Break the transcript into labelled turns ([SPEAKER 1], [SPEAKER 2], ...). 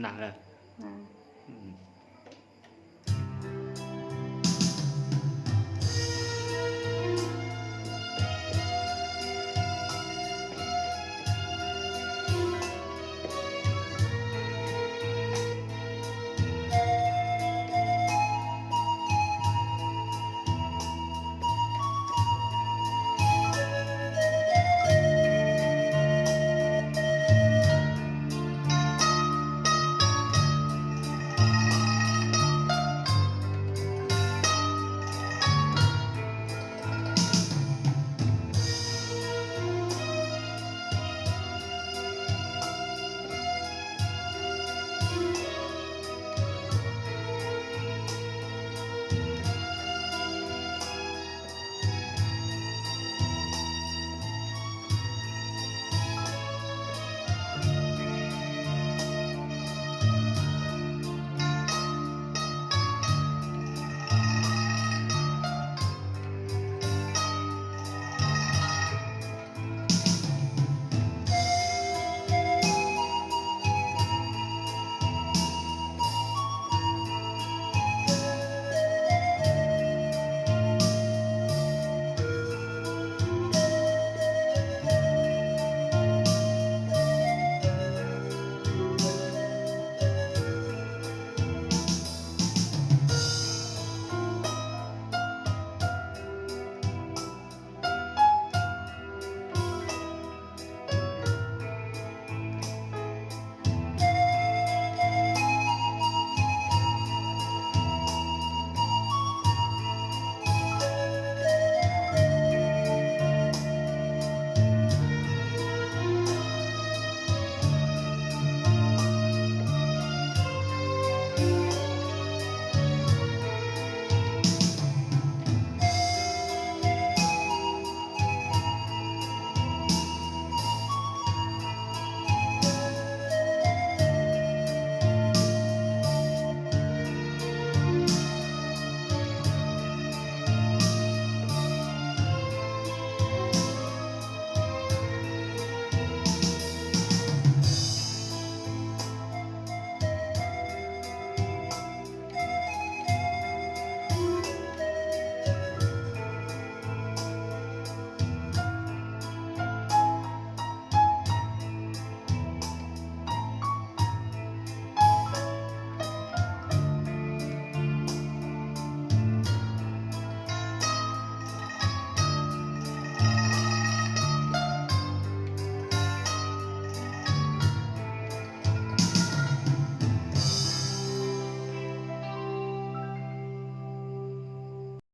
[SPEAKER 1] 哪个
[SPEAKER 2] 嗯。